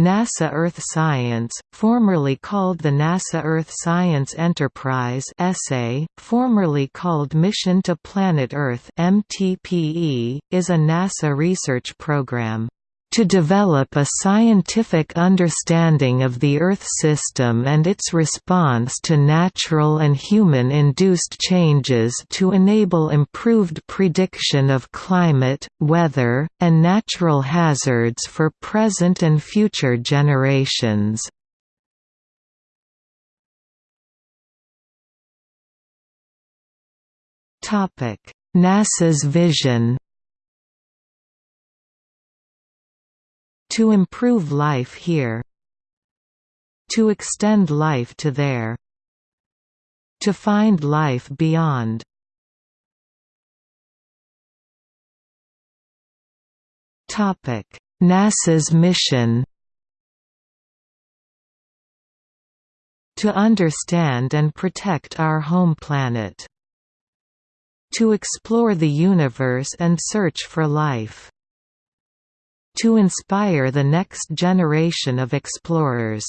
NASA Earth Science, formerly called the NASA Earth Science Enterprise (ESSA), formerly called Mission to Planet Earth (MTPE), is a NASA research program to develop a scientific understanding of the Earth system and its response to natural and human-induced changes to enable improved prediction of climate, weather, and natural hazards for present and future generations. NASA's vision To improve life here To extend life to there To find life beyond. NASA's mission. To understand and protect our home planet. To explore the universe and search for life to inspire the next generation of explorers.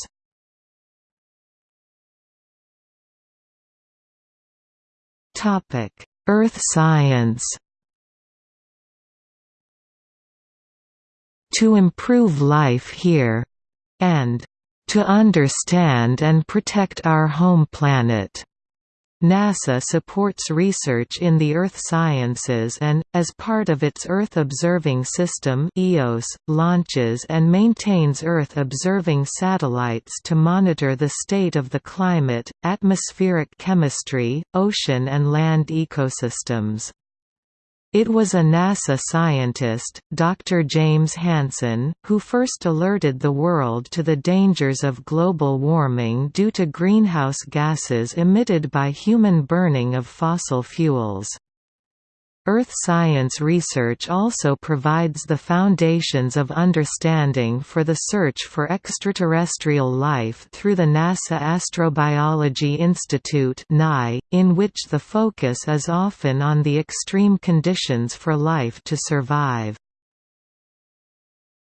Earth science To improve life here and to understand and protect our home planet. NASA supports research in the earth sciences and, as part of its Earth Observing System EOS, launches and maintains Earth observing satellites to monitor the state of the climate, atmospheric chemistry, ocean and land ecosystems. It was a NASA scientist, Dr. James Hansen, who first alerted the world to the dangers of global warming due to greenhouse gases emitted by human burning of fossil fuels. Earth science research also provides the foundations of understanding for the search for extraterrestrial life through the NASA Astrobiology Institute in which the focus is often on the extreme conditions for life to survive.